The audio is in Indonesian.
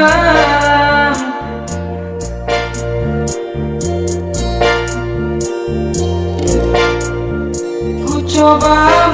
Ku coba